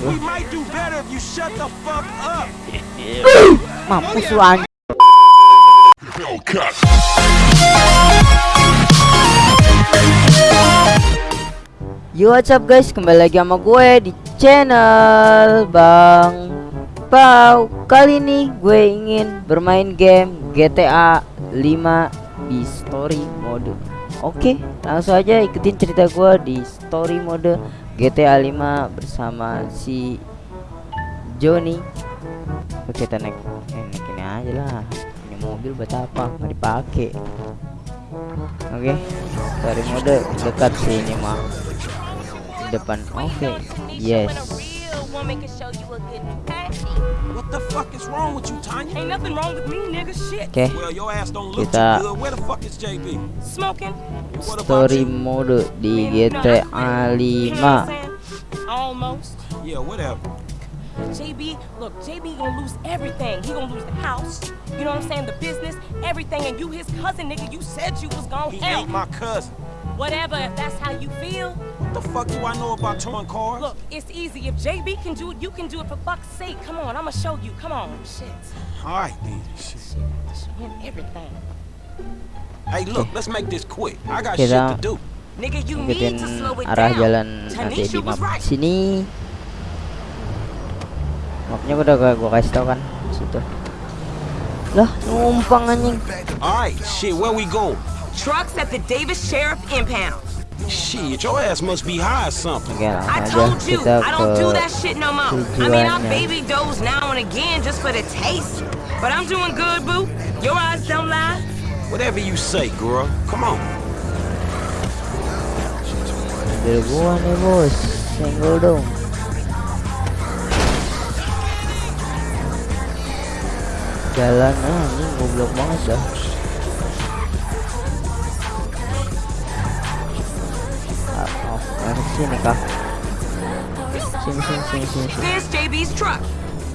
We might do better if you shut the fuck up. Mampus lu anjing. Yo what's up guys? Kembali lagi sama gue di channel Bang Pau. Kali ini gue ingin bermain game GTA 5 di story mode. Oke langsung aja ikutin cerita gue di story mode GTA 5 bersama si Joni. Oke kita naik, eh, naik ini aja lah. Ini mobil buat apa? Nggak dipakai. Oke story mode dekat sini mah. Depan oke. Yes What the fuck is wrong with you, Tanya? Ain't nothing wrong with me, nigga. Shit. oke Well, your ass don't look Kita- too good. Where the fuck is JB? Smoking. Story mode di GTA I- you know 5 Almost. Yeah, whatever. JB, look, JB gonna lose everything. He gonna lose the house. You know what I'm saying? The business, everything. And you his cousin, nigga. You said you was gonna He help. ain't my cousin. Whatever, if that's how you feel. What the fuck do I know about towing cars? Look, it's easy. If JB can do it, you can do it for fuck's sake. Come on, I'ma show you. Come on. Shit. All right, then. Shit. Shit. Show him everything. Hey, look, let's make this quick. I got Kita- shit to do. Nigga, you need to slow it arah down. jalan nanti Tanisha di was map right. sini mapnya udah gua, gua kasih tau kan situ lah numpang anjing All right, shit, where we going? Trucks at the Davis Sheriff Impound. Shit, your ass must be high or something. oke I langsung aja told you, kita I don't do that shit no more. I mean, I tujuannya. baby doze now and again just for the taste. But I'm doing good, boo. Your eyes don't lie. Whatever you say, girl. Come on. mobil gua nih bos senggol dong jalan ah ini goblok banget dah sini kah sini sini sini sini. There's JB's truck.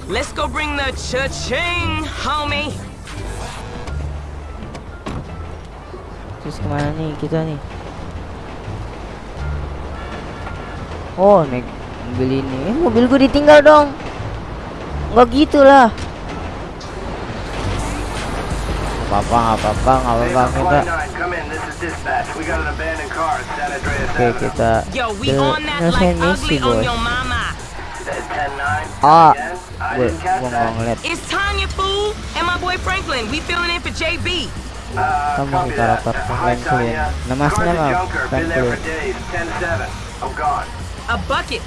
Let's go bring the cha-ching, homie. terus ke mana nih kita nih oh naik mobil ini eh, mobil gue ditinggal dong nggak gitu lah Nggak apa-apa nggak apa-apa nggak apa-apa kita oke kita like misi bos your mama. At 10-9. ah? I gue that. ngeliat It's Tanya, fool, and my boy Franklin. We filling in for JB. Kamu Franklin nama Car's aslinya a mah junker. Been there for Franklin days. 10-7. I'm gone. A bucket.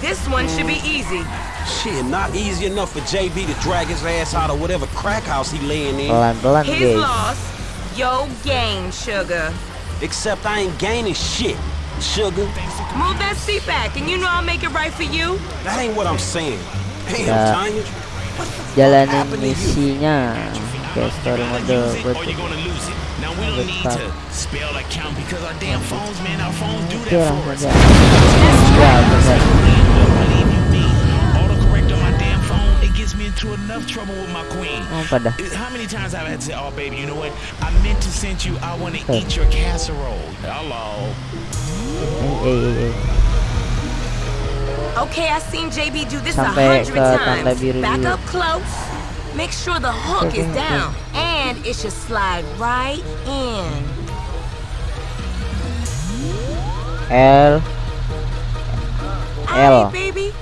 This one should be easy. Shit, not easy enough for JB to drag his ass out of whatever crack house he laying in. pelan-pelan His guys loss, yo gain, sugar. Except I ain't gaining shit, sugar. Move that seat back, and you know I'll make it right for you. That ain't what I'm saying. Damn, Ya. Tanya. jalanin happened to you? misinya kayak story mode gue or tuh you're gonna lose it. Now we don't need to spell account because our damn phones, man, our phones do that for us. aja into enough trouble with my queen. oh How many times have I've had to say, oh baby, you know what? I meant to send you, I want to eat your casserole. Hello. Okay, I've seen JB do this a hundred times. Back up close. Make sure the hook is down. And it should slide right in. L L Alright, baby.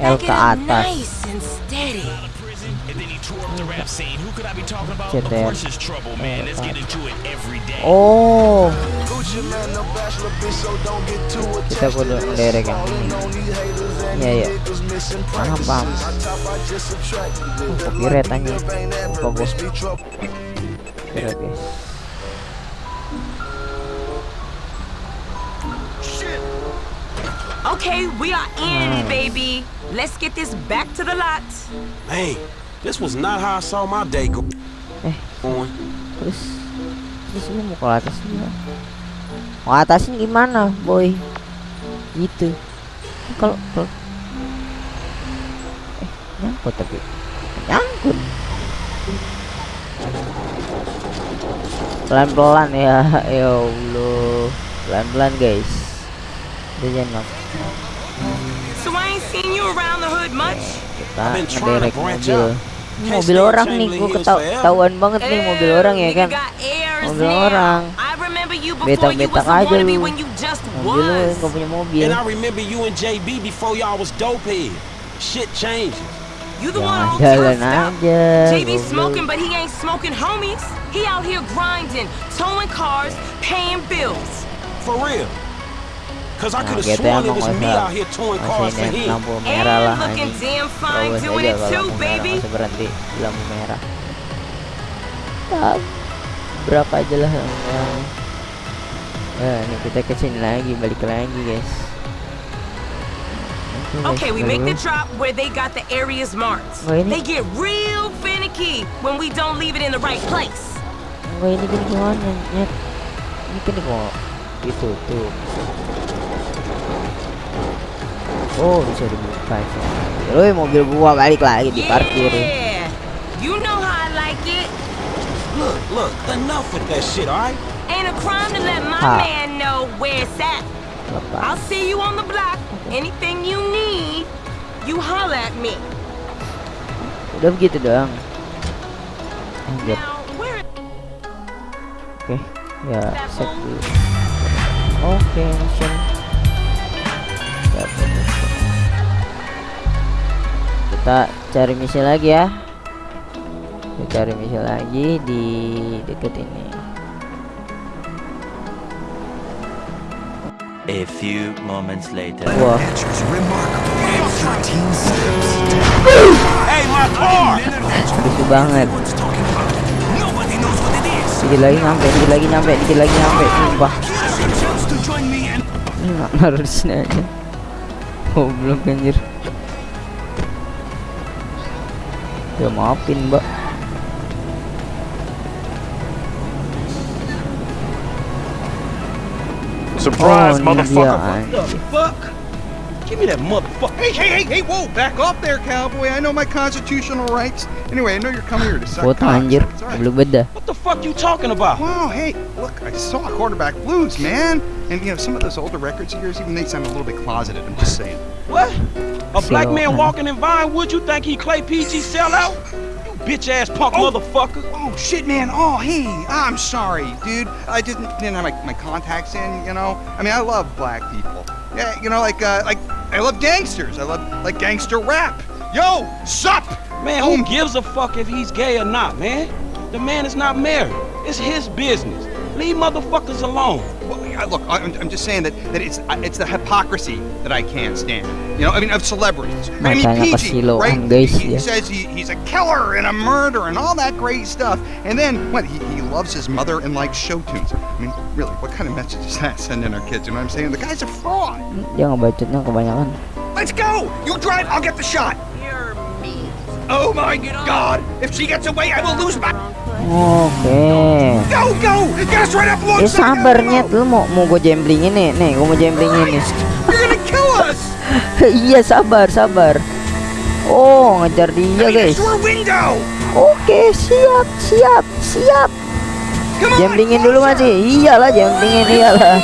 L ke atas. nice and steady. Prison, and then he tore up the rap scene. Who could I be Okay, we are in, Hmm. baby. Let's get this back to the lot. Man, this was not how I saw my day go. Eh. Going. terus terus lu mau ke atas juga mau atasin gimana boy gitu kalau kalau eh nyangkut tapi nyangkut pelan pelan ya ya allah pelan pelan guys jangan So I ain't seen you around the hood much? Kita branch mobil. Ini mobil orang nih, forever. ketahuan banget nih mobil orang ya kan. Mobil orang. I remember you before Betak- you betak was a aja lu. Mobil lu nggak punya mobil. And I remember you and JB before y'all was dope heads. Shit changes. You the one all Jalan turfed up. aja. JB smoking, but he ain't smoking homies. He out here grinding, towing cars, paying bills. For real. Cause I Nah, could have sworn it was me out here towing masih cars for him. lampu merah lah And looking anjing. damn fine Terobos doing aja it kalau too, lampu merah masih berhenti di lampu merah. Berapa aja lah yang Nah, ini kita ke sini lagi, balik lagi guys. Okay, we make the drop where they got the areas marked. Oh, ini- They get real finicky when we don't leave it in the right place. Enggak ini gini gimana? Ini kan kok itu tuh. Oh bisa dibuka itu. Woi mobil gua balik lagi di parkir. Yeah, you know how I like it. Look, look, enough with that shit, alright? Ain't a crime to let my Ha. man know where it's at. I'll Lepas. see you on the block. Anything you need, you holler at me. Udah begitu doang. Anjir. Oke. Ya, set dulu. Oke, mission. Kita cari misi lagi ya. Kita cari misi lagi di deket ini. A few moments later. Wah, lucu banget. Dikit lagi nyampe, dikit lagi nyampe, dikit lagi nyampe. Sumpah. Naruh di sini aja. Goblok anjir. Ya maafin, Mbak. Surprise, oh, ini dia motherfucker. anjir. Fuck! Give me that motherfucker. Hey, hey, hey, hey, whoa, back off there, cowboy. I know my constitutional rights. Anyway, I know you're coming here to suck Foto cocks. anjir. It's all right. Goblok beda. What the fuck you talking about? Wow, hey, look, I saw quarterback blues, man. And, you know, some of those older records of yours, even they sound a little bit closeted, I'm just saying. What? A black Sell- man walking in Vinewood, you think he Clay PG sellout? You bitch ass punk Oh. motherfucker. Oh, shit, man. Oh, hey, I'm sorry, dude. I didn't, didn't have my, my contacts in, you know? I mean, I love black people. Yeah, you know, like, uh, like, I love gangsters. I love, like, gangster rap. Yo, sup? Man, who gives a fuck if he's gay or not, man? The man is not married. It's his business. Leave motherfuckers alone. Well, I- look, I'm, I'm just saying that, that it's uh, it's the hypocrisy that I can't stand. You know, I mean, of celebrities. I mean, Makanya PG, right? He, he says he, he's a killer and a murderer and all that great stuff. And then, what, he, he loves his mother and likes show tunes. I mean, really, what kind of message is that sending our kids? You know what I'm saying? The guy's a fraud. Dia ngebacotnya kebanyakan. Let's go! You drive, I'll get the shot. You're me. Oh my God! If she gets away, I will lose my... Oke. Up Eh alongside sabar the nyet lu mau mau gue jemblingin nih. Nih, gue mau nih. Kill us! iya, sabar, sabar. Oh, ngejar dia, guys. Oke, siap, siap, siap. On! Jemblingin dulu masih. Iyalah, jemblingin iyalah.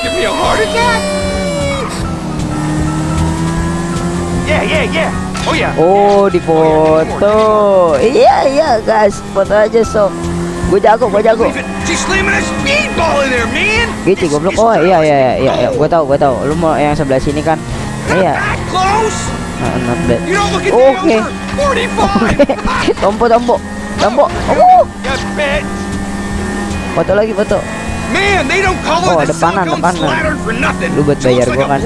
Yeah, yeah, yeah. Oh yeah. Oh, dipoto. Iya, iya, guys. Foto aja sok. Gue jago, gue jago. Gitu, goblok. Oh, iya, iya, iya, iya, iya. Gue tahu, gue tahu. Lu mau yang sebelah sini kan? Iya. Nah, not bad. Oke. 45. tompo, tompo, tompo. Oh, foto lagi, foto. Man, they don't call Oh, depanan, depanan. Lu buat bayar gua kan.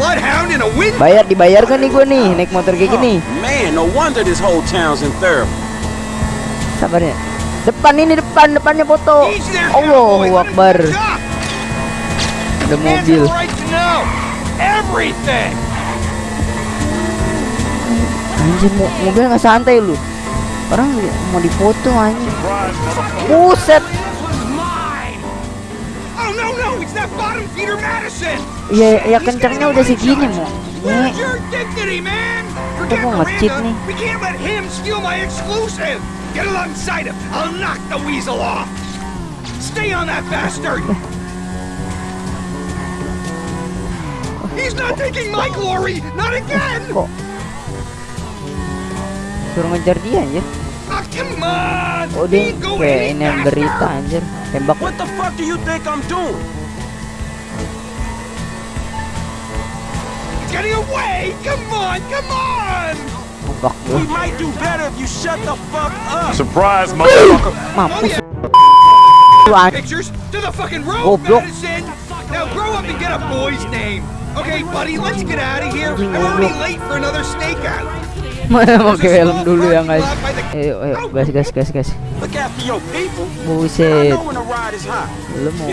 Bayar dibayar kan nih gue nih naik motor kayak gini. Man, no wonder this whole town's in therapy. Sabar ya. Depan ini depan depannya foto. Allahu Akbar. Ada mobil. Anjir mo mobil nggak santai lu. Orang mau difoto anjing. Buset. Madison. Ya ya kencangnya udah segini mau. Nih. gua nge-cheat Miranda. nih. We can't let him steal my exclusive. Get alongside him. I'll knock the weasel off. Stay on that bastard. He's not taking my glory! Not again! Kok Suruh ngejar dia anjir Ah, come on! Oh dia He'd kayak ini yang berita anjir Tembak What the fuck do you think I'm doing? He's getting away! Come on, come on! Tembak We might do better if you shut the fuck up. Surprise, motherfucker. Mampus Oh, Lu anjir Pictures to the fucking road, Goblok. Madison! Now grow up and get a boy's name. Okay, buddy, let's get out of here. I'm already late for another stakeout. Pakai helm dulu ya guys Ayo ayo gas gas gas gas Look after your people. I Buset. Lu mau.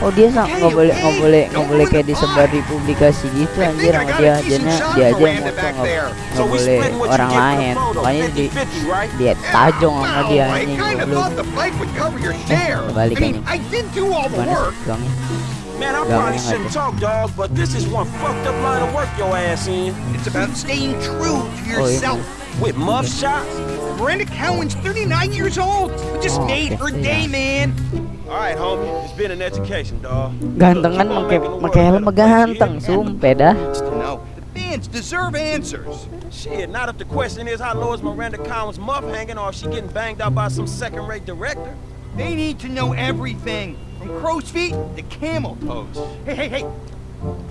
Oh dia nggak boleh nggak boleh nggak boleh kayak disebar di publikasi gitu anjir sama dia dia dia aja yang nggak boleh orang lain makanya di 50-50, right? dia tajong sama dia anjing share. I balik anjing. I did do all the mana work. sih Man, I probably shouldn't talk, dog, but this is one fucked up line of work your ass in. It's about staying true to Oh, yourself. With muff shots? Miranda Cowan's 39 years old. We just Oh, made her yeah. day, man. All right, homie. It's been an education, dog. ganteng kan pakai pakai helm ganteng sumpah dah No, the fans deserve answers. Shit, not if the question is how low is Miranda Collins' muff hanging or if she getting banged out by some second-rate director. They need to know everything, from crow's feet to camel toes. Hey, hey, hey!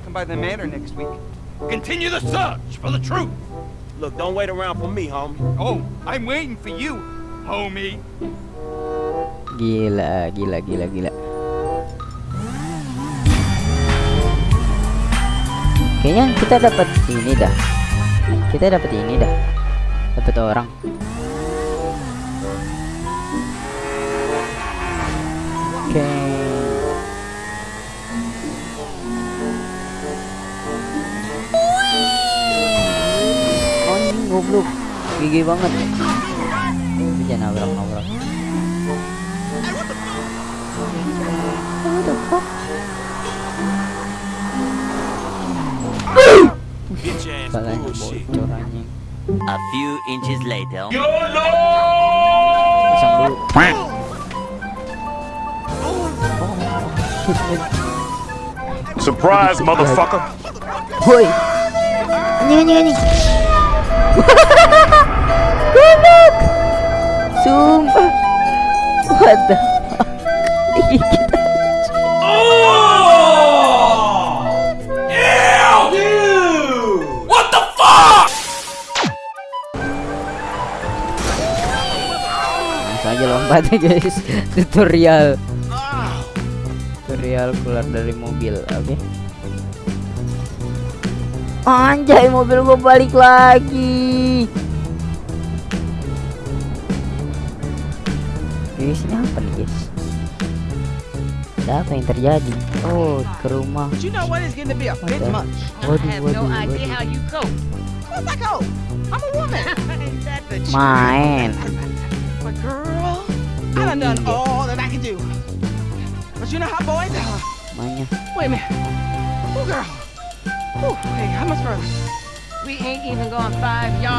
Come by the manor next week. Continue the search for the truth. Look, don't wait around for me, homie. Oh, I'm waiting for you, homie. gila gila gila gila kayaknya kita dapat ini dah kita dapat ini dah dapat orang oke oh goblok. Gigi banget. Jangan nabrak nabrak bocor anjing. A few inches later. Pasang dulu Surprise, motherfucker. Woi Anjing anjing anjing Goblok. Sumpah. What the fuck? Dikit Langsung aja lompat guys. Tutorial. Tutorial keluar dari mobil Oke Anjay mobil gua balik lagi Guys ini apa nih guys Ada apa yang terjadi Oh ke rumah But you know what? It's getting to be a bit Waduh. much. Waduh, I have no waduh? Main But girl, I done done all that I can do. But you know how boys are. Mainnya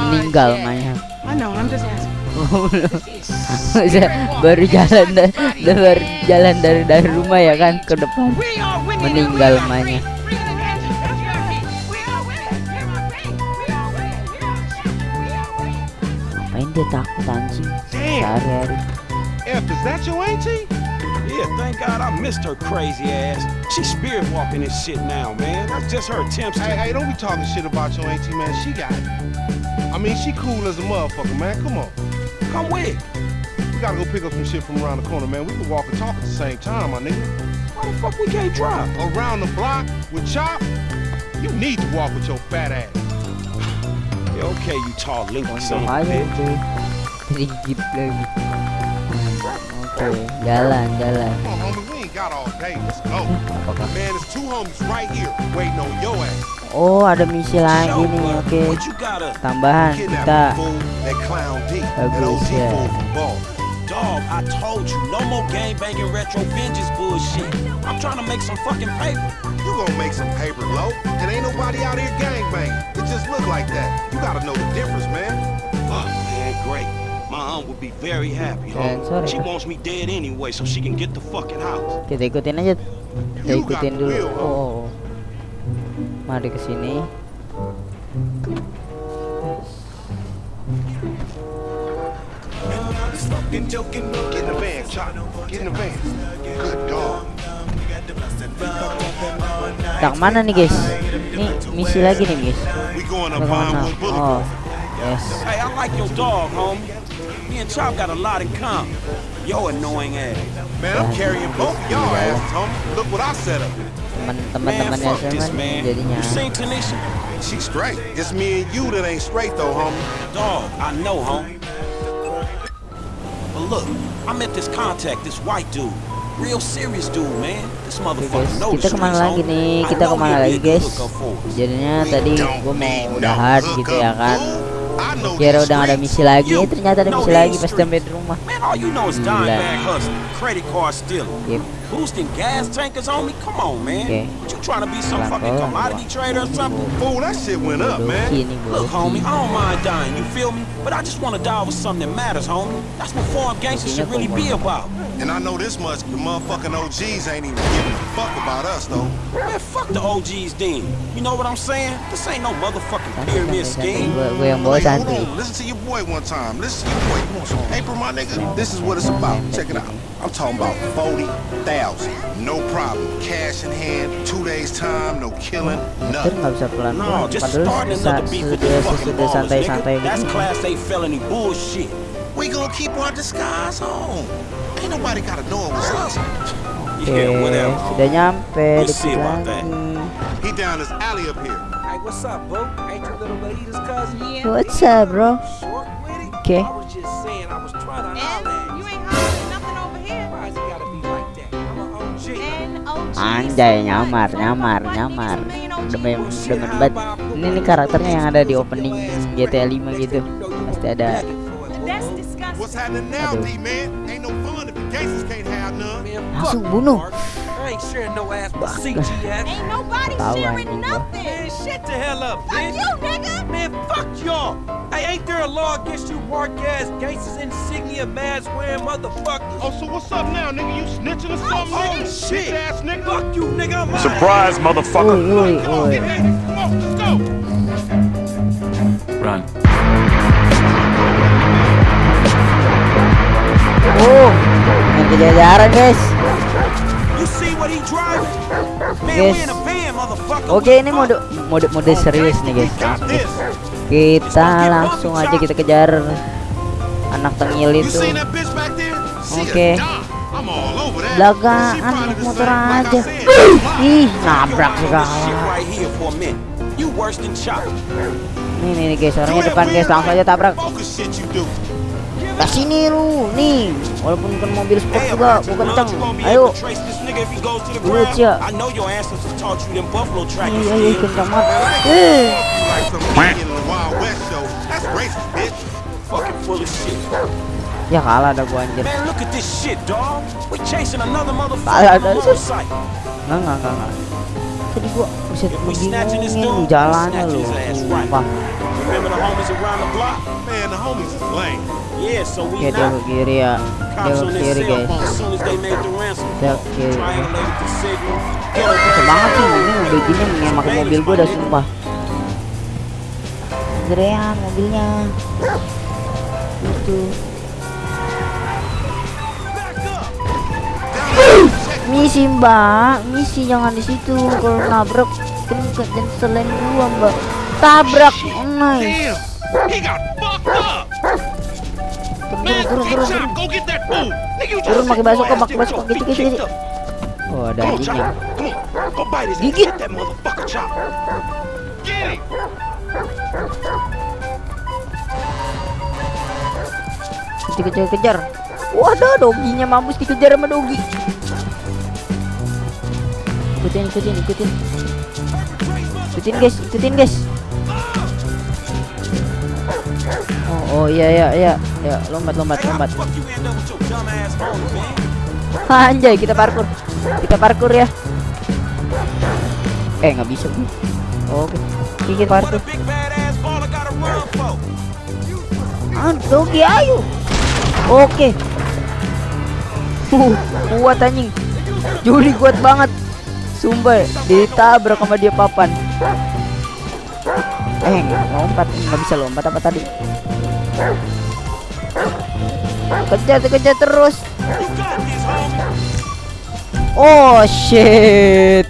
Meninggal yet. mainnya I know, I'm just asking. baru jalan da- da- baru jalan dari dari rumah ya kan ke depan We are winning. and meninggal we are mainnya free. Free in the nation. That's right. We are winning. We are free. We are winning. We are free. We are winning. ngapain dia takut anjing sehari-hari F, is that your auntie? Yeah, thank God I missed her crazy ass. She's spirit walking this shit now, man. That's just her attempts to. Hey, hey, don't be talking shit about your auntie, man. She got it. I mean, she cool as a motherfucker, man. Come on. Come with. We gotta go pick up some shit from around the corner, man. We can walk and talk at the same time, my nigga. Why the fuck we can't drive? Around the block with Chop, you need to walk with your fat ass. Yeah, okay, you tall linky son Untung of a aja bitch. Oke jalan jalan Come on, homie, we ain't got all day. Let's go. Apakah Man, there's two homies right here waiting on your ass. Oh ada misi lagi nih oke gotta. Tambahan kita Bagus, ya. Dog, I told you, no more gang banging retro vengeance bullshit. I'm trying to make some fucking paper. You gonna make some paper, low? And ain't nobody out here gangbanging. It just look like that. You gotta know the aunt would be very happy, Eh, homie. sorry, She wants me dead anyway so she can get the fucking house. Kita ikutin aja. Kita ikutin dulu. Oh, oh. Mari ke sini. Get in the van, Chop. Get in the van. Good dog. Kita ke mana nih guys? Nih misi lagi nih guys. Ke mana? Oh, yes. Hey, I like your dog, homie. Me and Chop got a lot in common. Yo annoying ass. Man, I'm carrying both of y'all asses, homie. Look what I set up. Teman-teman Man, temannya fuck this, Sherman man. You seen Tanisha? She straight. It's me and you that ain't straight though, homie. Dog, I know, homie. But look, I met this contact, this white dude. Real serious dude, man. This motherfucker guys, kita kemana streets, lagi nih? Kita know kemana lagi be a good guys? hookup for us. Jadinya tadi don't gue mau need no udahan gitu ya hookup, kan. Boo. I know Kira these udah ada misi lagi, You eh, ternyata ada know misi these lagi pas streets. sampai di rumah. Man, all you know is dime Gila. bag hustling, credit card stealing, Yep. boosting gas tankers on me. Come on, man. Okay. What you trying to be some Pelan-pelan, fucking commodity gua. trader or something? Fool, that shit went up, man. Bodoki nih Look, homie, bodoki. I don't mind dying, you feel me? But I just want to die with something that matters, homie. That's what foreign gangsters should really be about. And I know this much, the motherfucking OGs ain't even giving a fuck about us, though. Man, fuck the OGs then. You know what I'm saying? This ain't no motherfucking pyramid scheme. Gue gue yang bawa Hey, hold santuy. on. Listen to your boy one time. Listen to your boy. April, my nigga, this is what it's about. Check it out. I'm talking about 40,000. No problem. Cash in hand, two days time, no killing, nothing. nggak bisa pelan No, just Padahal starting bisa another beef with sudah these fucking sudah ballers, santai nigga. That's class A felony bullshit. We gonna keep our disguise on. Oke, sudah nyampe dikit lagi. that. He down this alley up here. Hey, what's up, bro? Okay. OG. Anjay, nyamar, nyamar, nyamar. Demen, demen banget. Ini nih karakternya yang ada di opening GTA 5 gitu. Pasti ada. That's disgusting. What's happening now, Aduh. D-man? Ain't no fun if the gangsters can't have none. Man, fuck bunuh. Mark. I ain't sharing no ass but CGF. Ain't nobody Tahu sharing anjing nothing. Man, shut the hell up, Fuck bitch. you, nigga. Man, fuck y'all. Hey, ain't there a law against you mark ass gangsters, insignia, mask wearing motherfuckers? Oh, so what's up now, nigga? You snitching or oh, something? Oh, nigga? shit. Bitch ass nigga. Fuck you, nigga. I'm Surprise, motherfucker. Woi, woi, Come on, woi. get ready. Come on, let's go. Run. Oh, main kejajaran guys. Motherfucker. Oke, ini mode mode mode serius nih guys. Langsung guys. Kita langsung aja kita kejar anak tengil itu. She Okay. Belakangan naik the motor aja. Ih, nabrak segala. Chop. Nih guys, orangnya depan guys, langsung aja tabrak. Nah sini lu, nih. Walaupun kan mobil sport juga, you, kenceng. Ayo. able to trace this nigga if he goes to the Lu, ground? Cia. I know your ancestors taught you them buffalo track Ayo, and ayo, skills. kenceng banget. Eh. Ya kalah ada gua anjir. Kalah ada. Enggak, enggak, enggak, enggak. Tadi gua bingung dude, jalannya lu. Sumpah. Remember the homies around the block? Man, the homies is lame. Yeah, so we Oke, dia ke kiri ya. Dia ke kiri guys. Dia ke kiri. Ghetto Semangat sih, ini mobil gini memakai mobil gua udah sumpah. Gerean mobilnya. Itu. Misi mbak, misi jangan di situ. Kalau nabrak kan dan selain gua mbak. Tabrak, nice. Turun, turun, turun, turun. pakai your ass pakai your gitu gitu. gitu. Oh, ada anjingnya. Gigit. Him. Dikejar-kejar. Waduh, doginya mampus dikejar sama dogi. Ikutin, ikutin, ikutin. Ikutin guys, ikutin guys. Oh, oh iya iya iya. Ya, lompat lompat lompat. Anjay, kita parkur. Kita parkur ya. Eh, nggak bisa. Bu. Oke. Kita What parkur. a big badass baller gotta run for? Ah, ayo. Oke. Uh, kuat anjing. Juli kuat banget. Sumpah, ditabrak sama dia papan. Eh, lompat, nggak bisa lompat apa tadi? Kejar, kejar terus. Oh shit.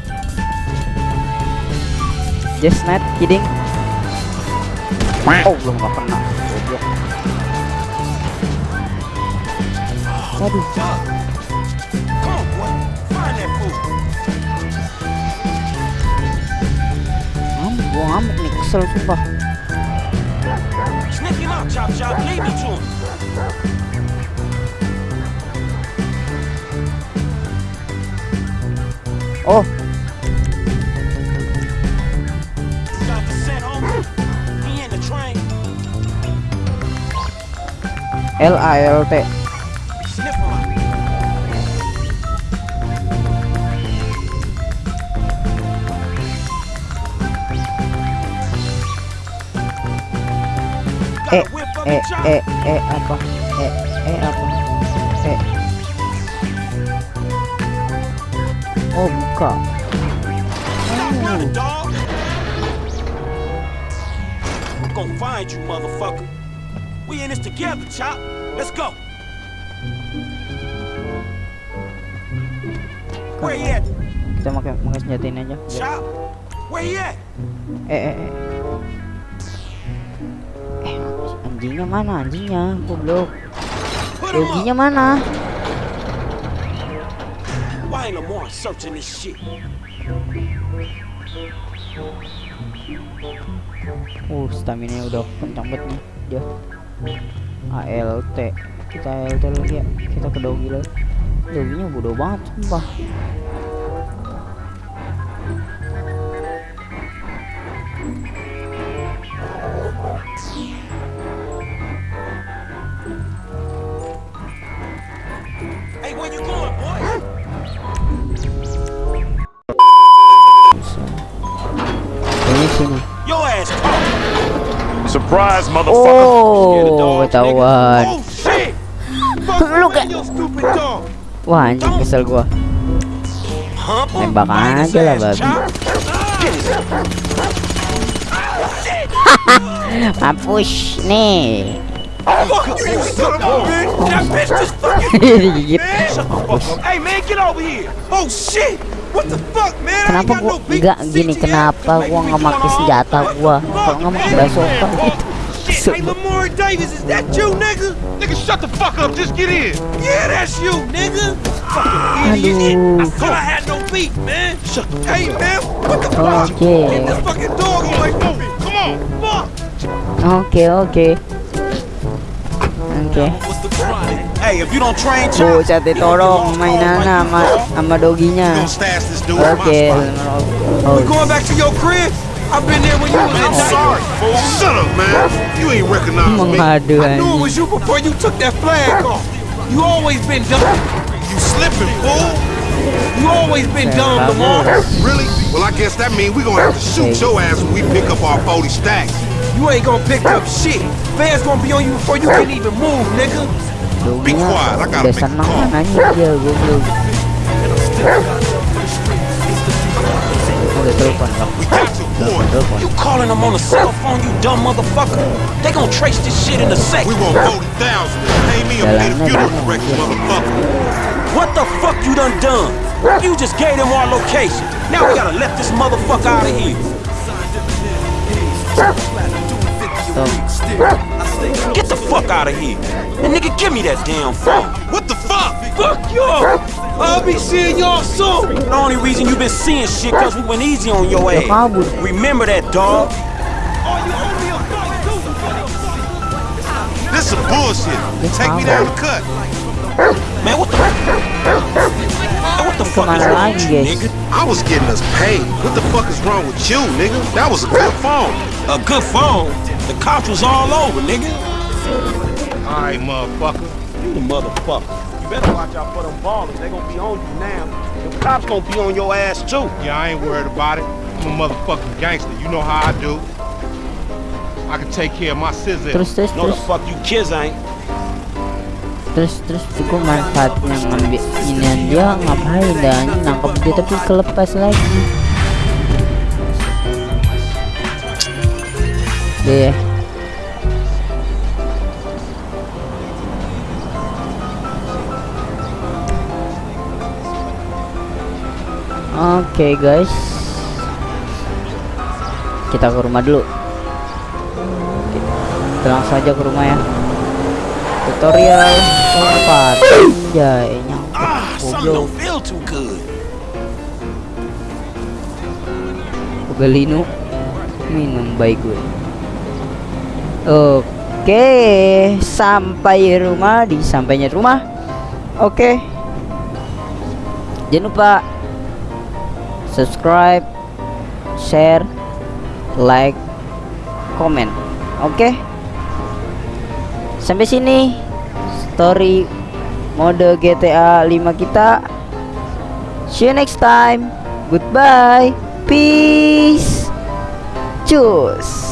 Just not kidding. Oh, belum nggak kena. Goblok. Waduh. Ngamuk, gua ngamuk nih, kesel sumpah. Sniff him out, chop chop. Lead me to him. Oh, Got the homie. He in the train. L E E E E apa? E E apa? E. Oh, buka. Gonna find you, motherfucker. We in this together, Chop. Let's go. Where he at? Kita pakai pakai aja. Chop? Where he at? Eh eh eh. Eh, anjingnya mana anjingnya? Goblok. Yoginya mana? Why ain't Lamar searching this shit? Uh, stamina udah kencang banget nih dia. ALT. Kita ALT lagi ya. Kita ke Dogi lagi. Doginya bodoh banget sumpah. Where you going, boy? Ini sini. Your ass talk. Surprise, motherfucker. Oh, ketahuan. Oh, shit. Lu kayak. Wah, anjing kesel gua. Tembak aja lah, babi. Mampus nih. Fuck you, son of a bitch. That bitch just fucking Digigit. man. Shut the fuck up. Hey, man, get over here. Oh, shit. What the fuck, man? I ain't Kenapa gua enggak gini kenapa gua nggak pakai senjata gua kalau nggak pakai bazooka gitu. Hey, Lamar Davis, is that you, nigga? Nigga, shut the fuck up. Just get in. Yeah, that's you, nigga. Fucking idiot. I thought I had no beef, man. Shut Hey, man, what the fuck? Oke. Get this fucking dog away from me. Come on, fuck. Oke oke. Oke. Hey, if you don't train Bu, Sate tolong mainan sama sama doginya. Gonna stash this dude Oke. in my spot. Oh, back to your crib? I've been there when you was in sorry, fool. Shut up, man. You ain't recognize me. I eh. knew it was you before you took that flag off. You always been dumb. You slipping, fool. You always been dumb, Lamar. Really? Well, I guess that means we gonna have to shoot your ass when we pick up our 40 stacks. You ain't gonna pick up shit. Fans gonna be on you before you can even move, nigga. Be quiet, I gotta make a seneng call. kan anjing dia goblok. Udah telepon lah. We got to warn. You calling them on a cell phone, you dumb motherfucker. They gonna trace this shit in a sec. We want 40,000. Pay me or pay the funeral director, motherfucker. What the fuck you done done? You just gave them our location. Now we gotta let this motherfucker out of here. Get the fuck out of here. And nigga, give me that damn phone. What the fuck? Fuck y'all. I'll be seeing y'all soon. The only reason you been seeing shit cause we went easy on your Ya kabur. ass. Remember that, dog. This some bullshit. Take me down the cut. Man, what the Man, what the fuck is Kemana wrong with you, nigga? I was getting us paid. What the fuck is wrong with you, nigga? That was a good phone. A good phone. The cops was all over, nigga. All right, motherfucker. You the motherfucker. You better watch out for them ballers. They gonna be on you now. The cops gonna be on your ass too. Yeah, I ain't worried about it. I'm a motherfucking gangster. You know how I do. I can take care of my scissors. Terus terus No, the fuck you kids ain't. terus terus gue manfaatnya ngambil inian dia ngapain dan nangkep dia tapi kelepas lagi deh Oke guys. Kita ke rumah dulu. Kita langsung aja ke rumah ya. Tutorial keempat Ya nyangkut Ah, Goblok. Pelino Minum baik gue Oke Sampai rumah Di sampainya rumah. Oke. Jangan lupa Subscribe Share Like Comment Oke. Sampai sini Story Mode GTA 5 kita. See you next time. Goodbye. Peace. Cus